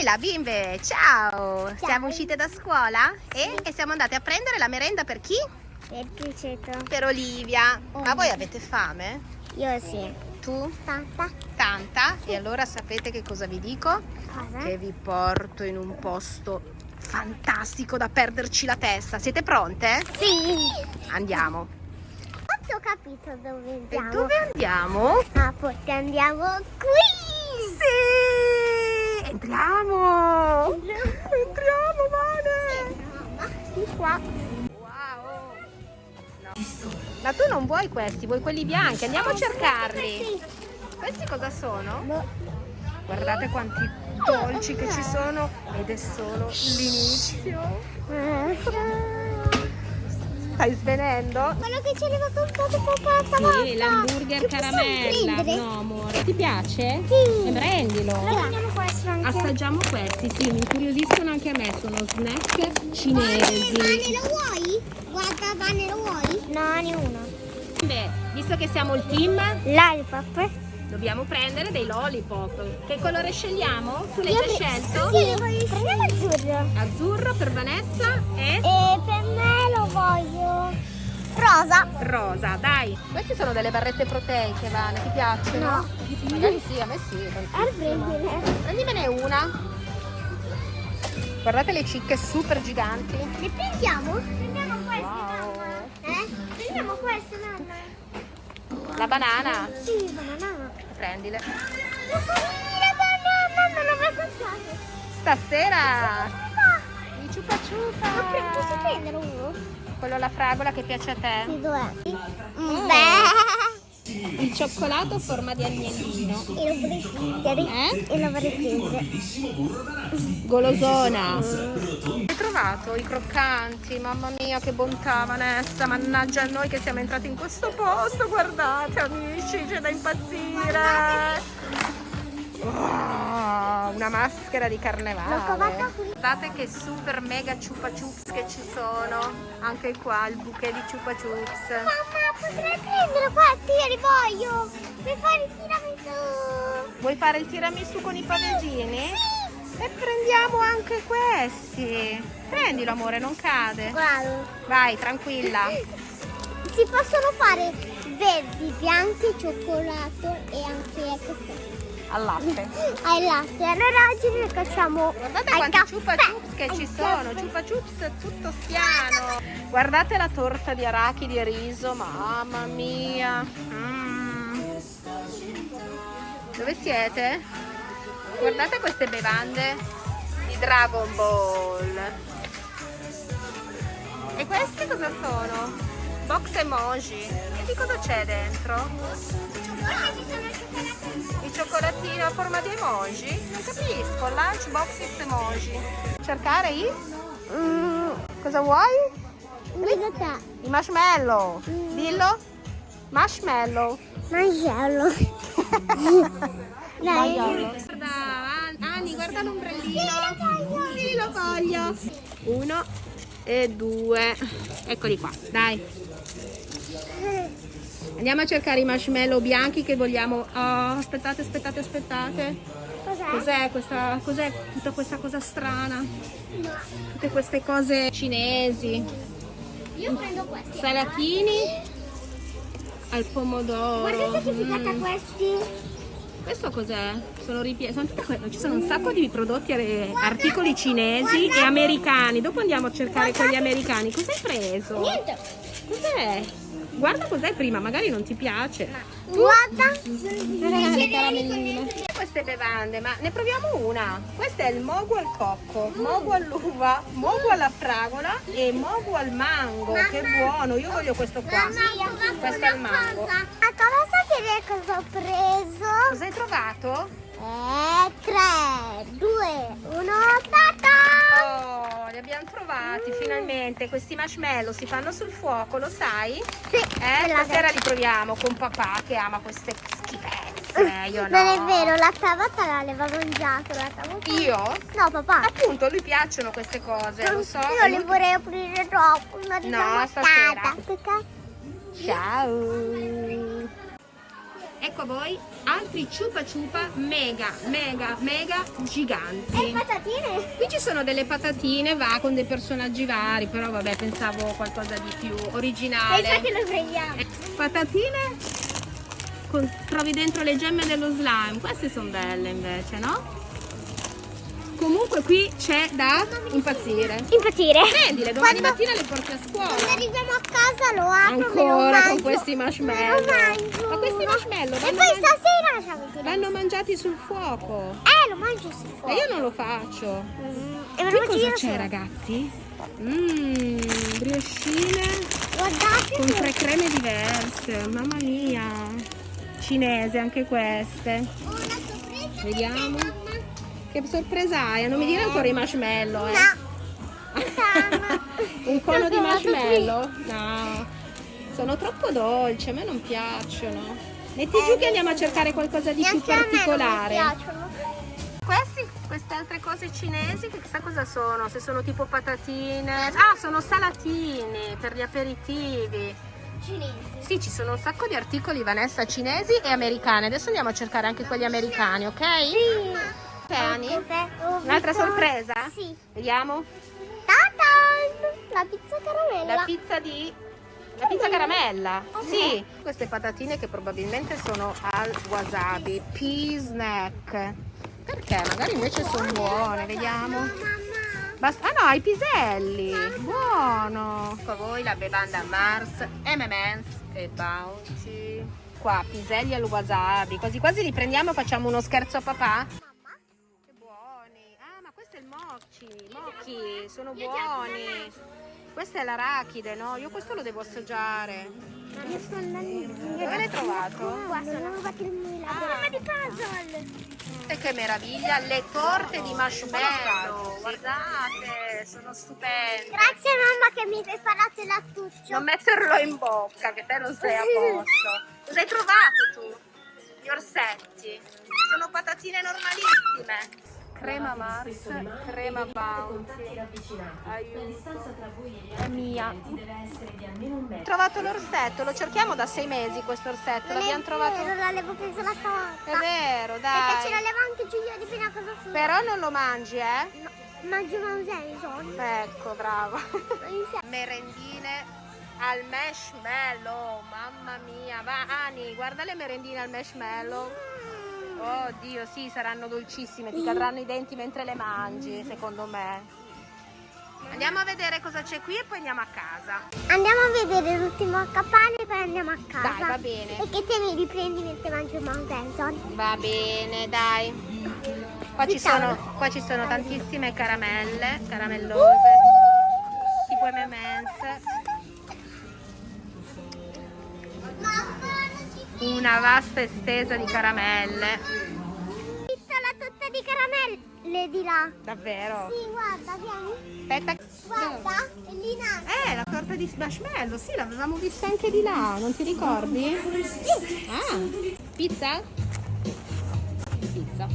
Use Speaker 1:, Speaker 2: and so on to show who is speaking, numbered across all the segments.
Speaker 1: Leila, bimbe, ciao! Siamo uscite da scuola e, e siamo andate a prendere la merenda per chi?
Speaker 2: Per criceto.
Speaker 1: Per Olivia.
Speaker 2: Oh.
Speaker 1: Ma voi avete fame?
Speaker 2: Io sì.
Speaker 1: Tu?
Speaker 2: Tanta.
Speaker 1: Tanta? E allora sapete che cosa vi dico?
Speaker 2: Cosa?
Speaker 1: Che vi porto in un posto fantastico da perderci la testa. Siete pronte?
Speaker 2: Sì.
Speaker 1: Andiamo.
Speaker 2: Ho capito dove
Speaker 1: E
Speaker 2: andiamo.
Speaker 1: dove andiamo?
Speaker 2: Ah, forse andiamo qui.
Speaker 1: Sì! Entriamo! Entriamo, Vane! Di qua. Wow! Ma tu non vuoi questi, vuoi quelli bianchi? Andiamo a cercarli.
Speaker 2: Sì.
Speaker 1: Questi cosa sono?
Speaker 2: Boh.
Speaker 1: Guardate quanti dolci che ci sono ed è solo l'inizio. Stai svenendo?
Speaker 2: Quello che ci arriva comprato papà stavolta.
Speaker 3: Sì, l'hamburger caramella. No, amore. Ti piace?
Speaker 2: Sì.
Speaker 3: E prendilo.
Speaker 2: Allora prendiamo anche.
Speaker 3: Assaggiamo questi, sì, mi incuriosiscono anche a me, sono snack cinesi.
Speaker 2: Vane, lo vuoi? Guarda, Vane, lo vuoi? No, ne uno.
Speaker 3: Beh, visto che siamo il team,
Speaker 2: Lollipop.
Speaker 3: dobbiamo prendere dei lollipop. Che colore scegliamo? Tu l'hai già scelto?
Speaker 2: Sì, prendiamo azzurro.
Speaker 3: Azzurro per Vanessa e
Speaker 2: E per me lo voglio rosa.
Speaker 3: rosa, dai.
Speaker 1: Queste sono delle barrette proteiche, Vane, ti piacciono?
Speaker 2: No.
Speaker 1: Magari sì, a me sì.
Speaker 2: Prendine.
Speaker 1: Prendimene una. Guardate le cicche super giganti.
Speaker 2: Le prendiamo? Prendiamo queste,
Speaker 1: Wow.
Speaker 2: mamma. Eh? Prendiamo queste, mamma.
Speaker 1: La banana,
Speaker 2: Sì, banana.
Speaker 1: prendile.
Speaker 2: La banana, non l'ho assaggiato.
Speaker 1: Stasera
Speaker 2: Ma
Speaker 1: ciupa ciupa.
Speaker 2: pre- posso prendere uno?
Speaker 1: Quello alla fragola che piace a te.
Speaker 2: Sì, dov'è?
Speaker 1: Mm.
Speaker 2: Beh.
Speaker 3: Il cioccolato a forma di agnellino.
Speaker 2: E lo vorrei.
Speaker 3: Eh?
Speaker 2: E lo vorrei prendere.
Speaker 3: Golosona.
Speaker 1: Hai trovato i croccanti? Mamma mia che bontà Vanessa, mannaggia a noi che siamo entrati in questo posto, guardate amici, c'è da impazzire. Wow, una maschera di carnevale. Guardate che super mega chupa chups che ci sono. Anche qua il bouquet di chupa chups.
Speaker 2: Mamma, potrei prendere questi, io li voglio. Per fare il tiramisù.
Speaker 1: Vuoi fare il tiramisù con i paveggini? E prendiamo anche questi. Prendilo amore, non cade.
Speaker 2: Guarda.
Speaker 1: Vai, tranquilla.
Speaker 2: Si possono fare verdi, bianchi, cioccolato e anche questo.
Speaker 1: Al latte.
Speaker 2: Al latte. Allora oggi noi facciamo
Speaker 1: Guardate quanti
Speaker 2: caffè.
Speaker 1: chupa chups che ci
Speaker 2: Al
Speaker 1: sono,
Speaker 2: caffè.
Speaker 1: chupa chups tutto spiano. Guardate la torta di arachidi e riso, mamma mia. Mm. Dove siete? Guardate queste bevande di Dragon Ball. E queste cosa sono? Box emoji. E di cosa c'è dentro? Il cioccolatino a forma di emoji? Non capisco, lunchbox emoji. Cercare i?
Speaker 2: Mm,
Speaker 1: Cosa vuoi? I marshmallow. Dillo? Marshmallow.
Speaker 2: Mangiarlo. Dai.
Speaker 3: Guarda, An- Ani, guarda l'ombrellino. Sì, lo voglio.
Speaker 1: Uno e due.
Speaker 3: Eccoli qua, dai. Andiamo a cercare i marshmallow bianchi che vogliamo. Oh, aspettate, aspettate, aspettate.
Speaker 2: Cos'è?
Speaker 3: Cos'è questa, cos'è tutta questa cosa strana? Tutte queste cose cinesi.
Speaker 2: Io prendo questi.
Speaker 3: Salatini al pomodoro.
Speaker 2: Guardate che figata
Speaker 3: Mm.
Speaker 2: questi.
Speaker 3: Questo cos'è? Sono ripieni. Ci sono un sacco di prodotti, eh, articoli cinesi e americani. Dopo andiamo a cercare quelli americani. Cos'hai preso?
Speaker 2: Niente.
Speaker 3: Cos'è? Guarda cos'è prima, magari non ti piace.
Speaker 2: Guarda.
Speaker 3: le caramelline.
Speaker 1: E queste bevande, ma ne proviamo una. Questo è il mogu al cocco, mogu all'uva, mogu alla fragola e mogu al mango. Che buono, io voglio questo qua. Questo è il mango.
Speaker 2: A cosa sapere cosa ho preso?
Speaker 1: Cosa hai trovato?
Speaker 2: Eh, 3, 2, 1, tata!
Speaker 1: Abbiamo trovati finalmente. Questi marshmallow si fanno sul fuoco, lo sai?
Speaker 2: Sì,
Speaker 1: Eh,
Speaker 2: la
Speaker 1: stasera li proviamo con papà che ama queste schifezze. Io no.
Speaker 2: Non è vero, l'altra volta l'aveva mangiato, l'altra volta.
Speaker 1: Io?
Speaker 2: No, papà.
Speaker 1: Appunto, a lui piacciono queste cose, lo so.
Speaker 2: Io li vorrei aprire dopo, una di
Speaker 1: No, stasera. Ciao. Ecco a voi altri ciupa ciupa mega, mega, mega
Speaker 2: E
Speaker 1: giganti.
Speaker 2: patatine?
Speaker 1: Qui ci sono delle patatine, va con dei personaggi vari, però vabbè pensavo qualcosa di più
Speaker 2: E
Speaker 1: originale.
Speaker 2: infatti lo prendiamo.
Speaker 1: Eh, Patatine, con- trovi dentro le gemme dello slime, queste sono belle invece, no? Comunque qui c'è da impazzire.
Speaker 2: Impazzire.
Speaker 1: Prendile, domani
Speaker 2: Quando-
Speaker 1: mattina le porti a
Speaker 2: Quando
Speaker 1: scuola.
Speaker 2: arriviamo a casa lo apro,
Speaker 1: Ancora con questi marshmallow. Ma questi marshmallow
Speaker 2: E
Speaker 1: vanno,
Speaker 2: poi
Speaker 1: man-
Speaker 2: stasera
Speaker 1: vanno mangiati sul fuoco.
Speaker 2: Eh, lo mangio sì.
Speaker 1: E io non lo faccio.
Speaker 2: Mm, E
Speaker 1: Qui cosa c'è ragazzi? Mmm, briochine
Speaker 2: Guardate.
Speaker 1: con tre creme diverse, mamma mia. Cinese anche queste. Vediamo. Che sorpresa hai? Non mi dire ancora i marshmallow, eh.
Speaker 2: No.
Speaker 1: Un cono di marshmallow? No. Sono troppo dolci, a me non piacciono. Metti
Speaker 2: Eh,
Speaker 1: giù che andiamo a cercare qualcosa di più
Speaker 2: Neanche a me non mi
Speaker 1: particolare.
Speaker 2: piacciono.
Speaker 1: Questi, queste altre cose cinesi, che chissà cosa sono, se sono tipo patatine. Ah, sono salatini per gli aperitivi.
Speaker 2: Cinesi.
Speaker 1: Sì, ci sono un sacco di articoli, Vanessa, cinesi e americani. Adesso andiamo a cercare anche quelli americani, ok?
Speaker 2: Sì.
Speaker 1: Te, Ani? Un'altra sorpresa?
Speaker 2: Sì.
Speaker 1: Vediamo.
Speaker 2: Ta-tan! La pizza caramella.
Speaker 1: La pizza di... La pizza caramella. Sì. Queste patatine che probabilmente sono al wasabi. Pea snack. Perché? Magari invece sono buone, vediamo. Basta- ah no, i piselli, buono. Ecco a voi la bevanda Mars, M&M's e Bounty. Qua, piselli al wasabi. Quasi quasi li prendiamo e facciamo uno scherzo a papà. Mochi. Mochi, sono buoni. Questa è l'arachide, no? Io questo lo devo assaggiare.
Speaker 2: Ma io sto andando.
Speaker 1: Dove l'hai trovato?
Speaker 2: Qua sono rubati il mio Mamma di puzzle.
Speaker 1: E che meraviglia, le torte di marshmallow. Guardate, sono stupende.
Speaker 2: Grazie mamma che mi hai preparato il lattuccio.
Speaker 1: Non metterlo in bocca, che te non sei a posto. Cosa hai trovato tu? Gli orsetti. Sono patatine normalissime. Crema Mars, crema Bounty. Aiuto. È mia. Ho trovato l'orsetto, lo cerchiamo da sei mesi questo orsetto,
Speaker 2: è
Speaker 1: l'abbiamo trovato.
Speaker 2: vero, l'avevo preso la
Speaker 1: È
Speaker 2: torta.
Speaker 1: vero,
Speaker 2: Perché ce
Speaker 1: dai.
Speaker 2: l'aveva anche Giulia di Pina cosa sua.
Speaker 1: Però non lo mangi, eh?
Speaker 2: No, mangio Mausenson.
Speaker 1: Ecco, brava. merendine al marshmallow mamma mia va Ani guarda le merendine al marshmallow oh dio sì saranno dolcissime ti cadranno i denti mentre le mangi secondo me. Andiamo a vedere cosa c'è qui e poi andiamo a casa.
Speaker 2: Andiamo a vedere l'ultimo accappare e poi andiamo a casa.
Speaker 1: Dai, va bene.
Speaker 2: E che te mi riprendi mentre mangio Mausenson.
Speaker 1: va bene dai. Qua ci sono, qua ci sono tantissime caramelle caramellose. Tipo M&M's una vasta estesa di caramelle
Speaker 2: Ho visto la torta di caramelle di là.
Speaker 1: davvero
Speaker 2: Sì, guarda, vieni.
Speaker 1: aspetta
Speaker 2: Guarda, è lì alto.
Speaker 1: Eh, la torta di marshmallow, sì, l'avevamo vista anche di là, non ti ricordi? Ah, pizza? Pizza.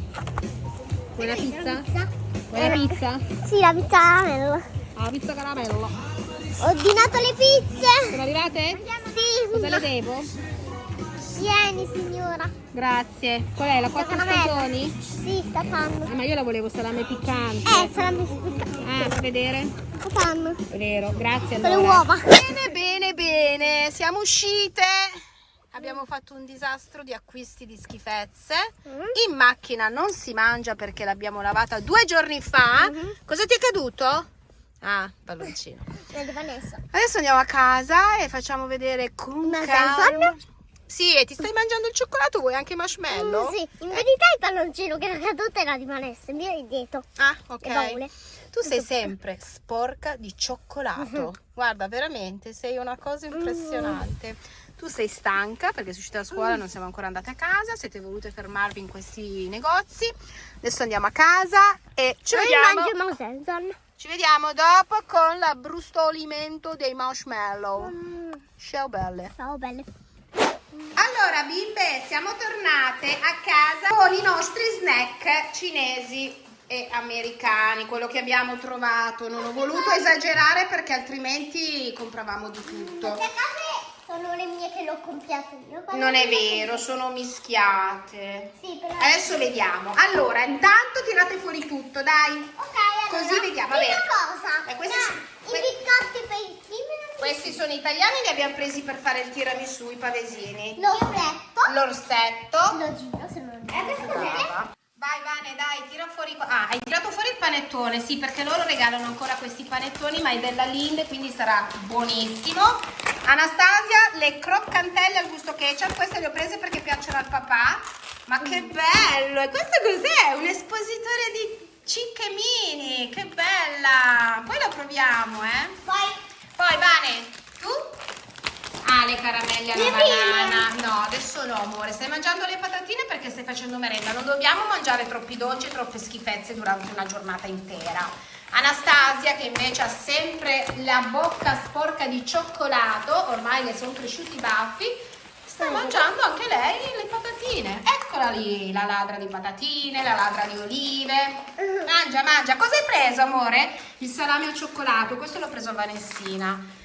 Speaker 1: Vuoi la pizza? Vuoi la pizza?
Speaker 2: Sì, la pizza caramella.
Speaker 1: Ah, pizza caramello.
Speaker 2: Ho ordinato le pizze.
Speaker 1: Sono arrivate?
Speaker 2: Sì,
Speaker 1: Cosa le devo?
Speaker 2: Vieni signora.
Speaker 1: Grazie. Qual è, la quattro stagioni?
Speaker 2: Sì, sta fanno.
Speaker 1: Ah, ma io la volevo salame piccante.
Speaker 2: Eh, sarà mi
Speaker 1: Ah, fa vedere?
Speaker 2: Fanno.
Speaker 1: Vero, grazie
Speaker 2: Con le
Speaker 1: allora.
Speaker 2: uova.
Speaker 1: Bene, bene, bene, siamo uscite. Abbiamo fatto un disastro di acquisti di schifezze.
Speaker 2: Mm.
Speaker 1: In macchina non si mangia perché l'abbiamo lavata due giorni fa.
Speaker 2: Mhm.
Speaker 1: Cosa ti è caduto? Ah, palloncino. Adesso andiamo a casa e facciamo vedere con
Speaker 2: Una
Speaker 1: calma. Sì, e ti stai mangiando il cioccolato? Vuoi anche i marshmallow?
Speaker 2: Mm, sì, in verità il palloncino che era caduto era di il mio è dietro.
Speaker 1: Ah, ok. Tu sei sempre sporca di cioccolato. Guarda, veramente, sei una cosa impressionante. Tu sei stanca perché sei uscita da scuola, non siamo ancora andate a casa, siete volute fermarvi in questi negozi. Adesso andiamo a casa e ci
Speaker 2: Io
Speaker 1: vediamo, ci vediamo dopo con l'abbrustolimento dei marshmallow.
Speaker 2: Mm,
Speaker 1: Ciao belle.
Speaker 2: ciao belle.
Speaker 1: Allora bimbe, siamo tornate a casa con i nostri snack cinesi e americani, quello che abbiamo trovato. Non ho voluto esagerare perché altrimenti compravamo di tutto.
Speaker 2: Sono le mie che l'ho comprato io.
Speaker 1: Non è vero, sono mischiate.
Speaker 2: Sì, però...
Speaker 1: Adesso vediamo. Allora, intanto tirate fuori tutto, dai.
Speaker 2: Ok, allora.
Speaker 1: Così vediamo,
Speaker 2: Prima
Speaker 1: vabbè.
Speaker 2: cosa.
Speaker 1: Eh, questi
Speaker 2: ma
Speaker 1: sono-
Speaker 2: I biscotti per
Speaker 1: Questi sono italiani, li abbiamo presi per fare il tiramisù, i pavesini.
Speaker 2: L'orsetto.
Speaker 1: L'orsetto.
Speaker 2: Lo giro se non è.
Speaker 1: Brava. Vai Vane, dai, tira fuori. Ah, hai tirato fuori il panettone, sì, perché loro regalano ancora questi panettoni, ma è della Linde, quindi sarà buonissimo. Anastasia, le croccantelle al gusto ketchup, queste le ho prese perché piacciono al papà. Ma che bello! E questo cos'è? Un espositore di cicche mini, che bella! Poi lo proviamo, eh?
Speaker 2: Poi
Speaker 1: Poi Vane, tu? Ah, le caramelle alla
Speaker 2: Le
Speaker 1: banana. No, adesso no, amore. Stai mangiando le patatine perché stai facendo merenda. Non dobbiamo mangiare troppi dolci e troppe schifezze durante una giornata intera. Anastasia, che invece ha sempre la bocca sporca di cioccolato, ormai le sono cresciuti i baffi, sta mangiando anche lei le patatine. Eccola lì, la ladra di patatine, la ladra di olive. Mangia, mangia. Cosa hai preso, amore? Il salame al cioccolato. Questo l'ho preso a Vanessina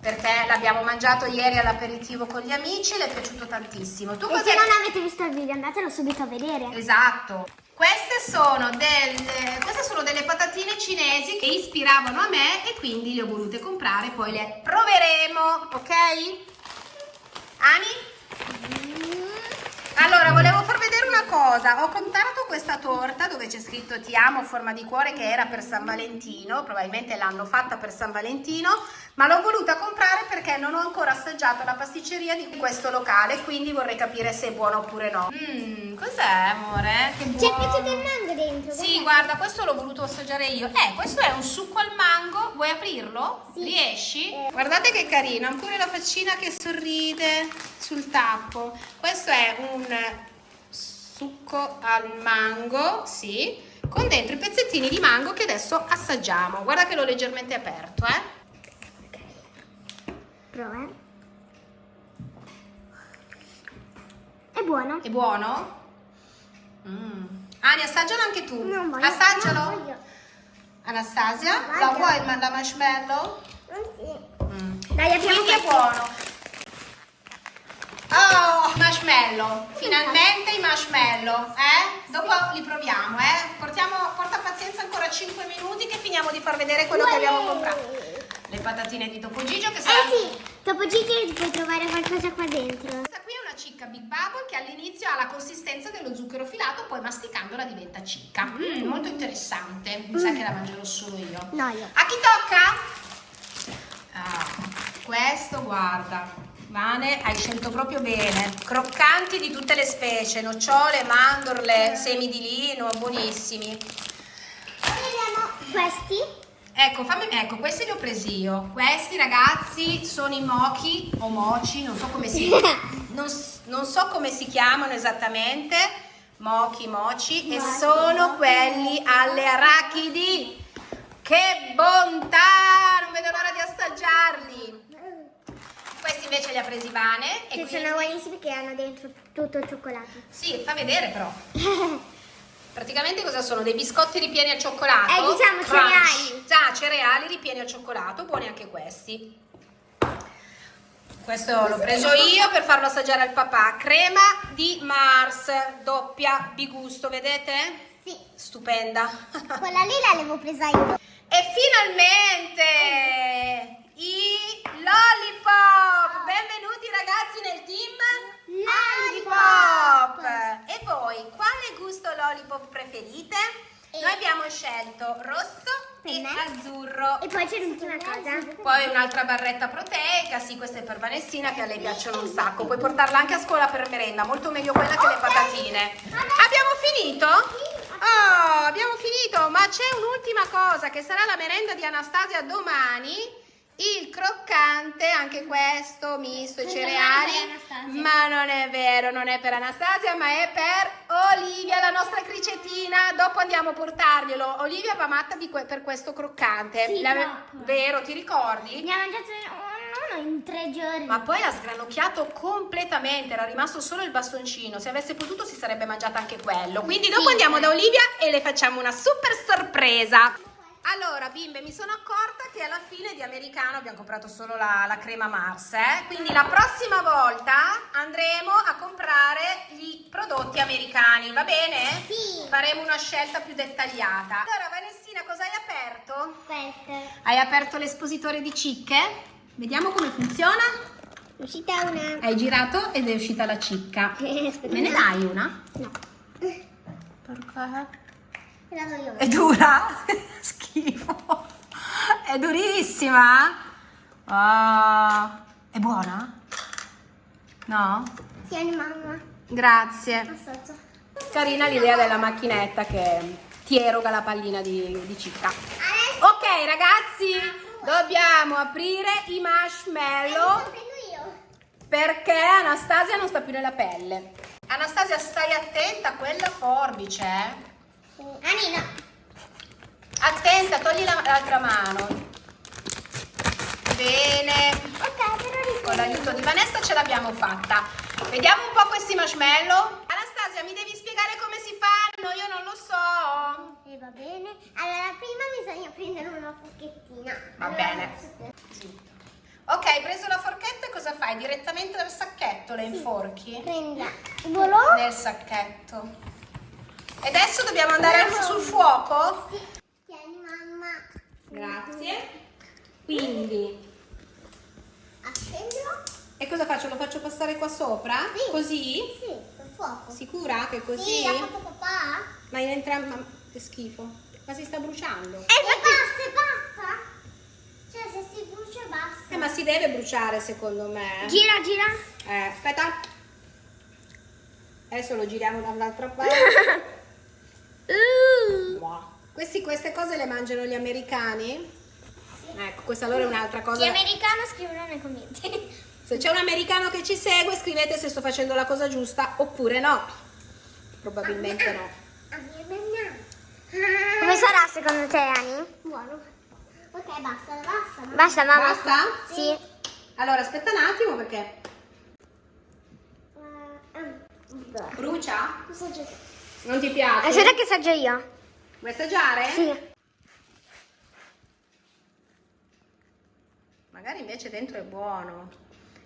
Speaker 1: perché l'abbiamo mangiato ieri all'aperitivo con gli amici, le è piaciuto tantissimo. Tu
Speaker 2: E se non avete visto il video andatelo subito a vedere.
Speaker 1: Esatto. Queste sono, delle, queste sono delle patatine cinesi che ispiravano a me e quindi le ho volute comprare, poi le proveremo, ok? Ani? Allora, volevo far vedere cosa. Ho contato questa torta dove c'è scritto ti amo a forma di cuore che era per San Valentino, probabilmente l'hanno fatta per San Valentino, ma l'ho voluta comprare perché non ho ancora assaggiato la pasticceria di questo locale, quindi vorrei capire se è buono oppure no. Mmm, cos'è amore? Che
Speaker 2: C'è
Speaker 1: buono.
Speaker 2: piaciuto il mango dentro.
Speaker 1: Sì, guarda, questo l'ho voluto assaggiare io. Eh, questo è un succo al mango. Vuoi aprirlo?
Speaker 2: Sì.
Speaker 1: Riesci?
Speaker 2: Eh.
Speaker 1: Guardate che carino, ha pure la faccina che sorride sul tappo. Questo è un succo al mango, sì, con dentro i pezzettini di mango che adesso assaggiamo. Guarda che l'ho leggermente aperto, eh.
Speaker 2: Prova. È buono.
Speaker 1: È buono? Mm. Ani, assaggialo anche tu.
Speaker 2: Non voglio.
Speaker 1: Assaggialo.
Speaker 2: Non voglio.
Speaker 1: Anastasia,
Speaker 2: Voglio.
Speaker 1: la vuoi il la marshmallow?
Speaker 2: Sì.
Speaker 1: Mm.
Speaker 2: Dai, apriamo
Speaker 1: Quindi è buono. Oh, marshmallow. Finalmente i marshmallow, eh? Dopo li proviamo, eh? Portiamo, porta pazienza ancora 5 minuti che finiamo di far vedere quello che abbiamo comprato. Le patatine di Topo Gigio che saranno...
Speaker 2: Eh sì, dopo Gigi puoi trovare qualcosa qua dentro.
Speaker 1: Questa qui è una cicca Big Bubble che all'inizio ha la consistenza dello zucchero filato, poi masticandola diventa cicca. Mm, molto interessante. Mi sa che la mangerò solo io.
Speaker 2: No, io.
Speaker 1: A chi tocca? Ah, questo guarda. Vane, hai scelto proprio bene. Croccanti di tutte le specie, nocciole, mandorle, semi di lino, buonissimi.
Speaker 2: Vediamo questi.
Speaker 1: Ecco, fammi, ecco, questi li ho presi io. Questi ragazzi sono i mochi o moci, non so come si, non, non so come si chiamano esattamente. Mochi, moci, e sono quelli alle arachidi. Che bontà! Non vedo l'ora di assaggiarli. Questi invece li ha presi Vane. E
Speaker 2: Che
Speaker 1: quindi...
Speaker 2: sono buonissimi che hanno dentro tutto il cioccolato.
Speaker 1: Sì, fa vedere però. Praticamente cosa sono? Dei biscotti ripieni al cioccolato?
Speaker 2: Eh, diciamo
Speaker 1: Crunch.
Speaker 2: cereali.
Speaker 1: Già, cereali ripieni al cioccolato, buoni anche questi. Questo l'ho preso io per farlo assaggiare al papà. Crema di Mars, doppia di gusto, vedete?
Speaker 2: Sì,
Speaker 1: Stupenda.
Speaker 2: quella lì l'avevo presa io.
Speaker 1: E finalmente i lollipop! Benvenuti ragazzi nel team
Speaker 2: Lollipop!
Speaker 1: E voi, quale gusto lollipop preferite? Noi abbiamo scelto rosso e
Speaker 2: me.
Speaker 1: azzurro.
Speaker 2: E poi c'è l'ultima cosa.
Speaker 1: Poi un'altra barretta proteica, sì, questa è per Vanessina che a lei piacciono un sacco. Puoi portarla anche a scuola per merenda, molto meglio quella che le patatine. Abbiamo finito? Oh, abbiamo finito, ma c'è un'ultima cosa che sarà la merenda di Anastasia domani. Il croccante, anche questo misto
Speaker 2: per
Speaker 1: cereali. Ma non è vero, non è per Anastasia, ma è per Olivia, la nostra cricettina. Dopo andiamo a portarglielo. Olivia va matta que- per questo croccante.
Speaker 2: Sì.
Speaker 1: Vero, ti ricordi?
Speaker 2: Ne ha mangiato uno in tre giorni.
Speaker 1: Ma poi ha sgranocchiato completamente, era rimasto solo il bastoncino. Se avesse potuto si sarebbe mangiata anche quello. Quindi dopo
Speaker 2: Sì.
Speaker 1: andiamo da Olivia e le facciamo una super sorpresa. Allora, bimbe, mi sono accorta che alla fine di americano abbiamo comprato solo la, la crema Mars, eh? Quindi la prossima volta andremo a comprare i prodotti americani, va bene?
Speaker 2: Sì.
Speaker 1: Faremo una scelta più dettagliata. Allora, Vanessina, cosa hai aperto?
Speaker 2: Questa.
Speaker 1: Hai aperto l'espositore di cicche? Vediamo come funziona.
Speaker 2: Uscita una.
Speaker 1: Hai girato ed è uscita la cicca.
Speaker 2: Aspetta.
Speaker 1: Me ne dai una?
Speaker 2: No.
Speaker 1: Perché? È dura? Schifo. È durissima? Ah, è buona? No?
Speaker 2: Tieni mamma.
Speaker 1: Grazie. Carina l'idea della macchinetta che ti eroga la pallina di, di cicca. Ok ragazzi, dobbiamo aprire i marshmallow perché Anastasia non sta più nella pelle. Anastasia stai attenta a quella forbice. eh.
Speaker 2: Anina.
Speaker 1: Attenta, togli la- l'altra mano. Bene.
Speaker 2: Ok, però
Speaker 1: Con l'aiuto di Vanessa ce l'abbiamo fatta. Vediamo un po' questi marshmallow. Anastasia, mi devi spiegare come si fanno? Io non lo so.
Speaker 2: E va bene. Allora, prima bisogna prendere una forchettina.
Speaker 1: Va
Speaker 2: Allora,
Speaker 1: bene. Ok, hai preso la forchetta e cosa fai? Direttamente dal sacchetto le inforchi?
Speaker 2: Prenda. Volò?
Speaker 1: Nel sacchetto. E adesso dobbiamo andare al- sul fuoco?
Speaker 2: Sì. Tieni mamma.
Speaker 1: Grazie. Quindi,
Speaker 2: Accendilo.
Speaker 1: e cosa faccio? Lo faccio passare qua sopra?
Speaker 2: Sì.
Speaker 1: Così?
Speaker 2: Sì, col fuoco.
Speaker 1: Sicura che così?
Speaker 2: Sì, l'ha fatto papà.
Speaker 1: Ma in entrambi... Che schifo. Ma si sta bruciando.
Speaker 2: E basta, e basta. Cioè, se si brucia basta.
Speaker 1: Eh, ma si deve bruciare secondo me.
Speaker 2: Gira, gira.
Speaker 1: Eh, aspetta. Adesso lo giriamo dall'altra parte. Wow. Questi- queste cose le mangiano gli americani? Ecco, questa allora è un'altra cosa.
Speaker 2: Chi è americano scrivono nei commenti.
Speaker 1: Se c'è un americano che ci segue, scrivete se sto facendo la cosa giusta oppure no. Probabilmente no.
Speaker 2: Come sarà secondo te, Ani? Buono. Ok, basta, basta. Basta, mamma.
Speaker 1: Basta?
Speaker 2: Sì.
Speaker 1: Allora, aspetta un attimo perché
Speaker 2: Uh,
Speaker 1: brucia? Non ti piace?
Speaker 2: Aspetta che assaggio io.
Speaker 1: Vuoi assaggiare?
Speaker 2: Sì.
Speaker 1: Magari invece dentro è buono.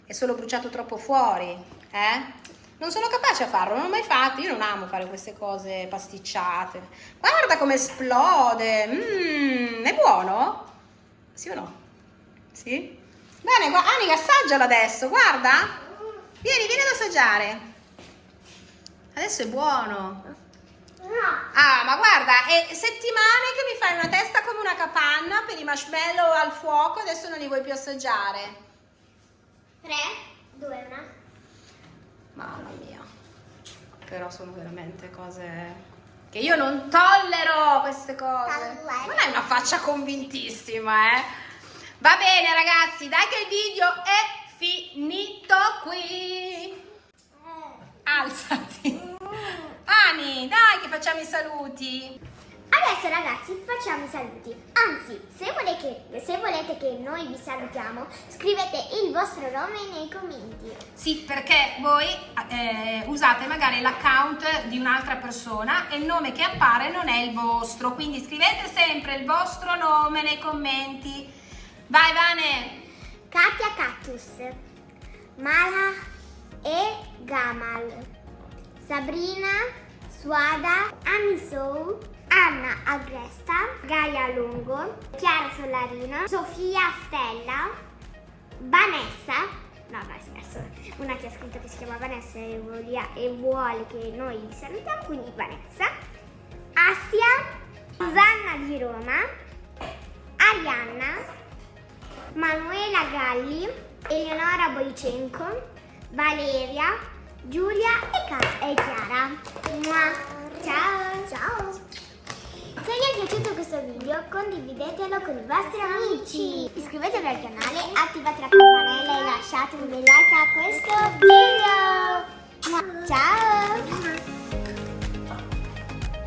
Speaker 1: È solo bruciato troppo fuori, eh? Non sono capace a farlo, non l'ho mai fatto. Io non amo fare queste cose pasticciate. Guarda come esplode. Mmm, è buono? Sì o no? Sì? Bene, Anica, assaggialo adesso, guarda. Vieni, vieni ad assaggiare. Adesso è buono.
Speaker 2: No.
Speaker 1: Ah, ma guarda, è settimane che mi fai una testa come una capanna per i marshmallow al fuoco, adesso non li vuoi più assaggiare.
Speaker 2: 3, 2, 1.
Speaker 1: Mamma mia. Però sono veramente cose che io non tollero queste cose. Non hai una faccia convintissima, eh? Va bene, ragazzi, dai che il video è finito qui. Alzati. Ani, dai che facciamo i saluti.
Speaker 2: Adesso ragazzi facciamo i saluti. Anzi, se volete, che, se volete che noi vi salutiamo, scrivete il vostro nome nei commenti.
Speaker 1: Sì, perché voi eh, usate magari l'account di un'altra persona e il nome che appare non è il vostro, quindi scrivete sempre il vostro nome nei commenti. Vai Vane!
Speaker 2: Katia Cactus, Mala e Gamal, Sabrina, Suada, Amisou, Anna Agresta, Gaia Lungo, Chiara Solarino, Sofia Stella, Vanessa, no no scherzo, una che ha scritto che si chiama Vanessa e, volia- e vuole che noi salutiamo, quindi Vanessa, Assia, Susanna di Roma, Arianna, Manuela Galli, Eleonora Boicenco, Valeria, Giulia e, e Chiara. Mua. Ciao! Ciao! Se vi è piaciuto questo video condividetelo con i vostri amici. Iscrivetevi al canale, attivate la campanella e lasciate un bel like a questo video. Mua. Ciao!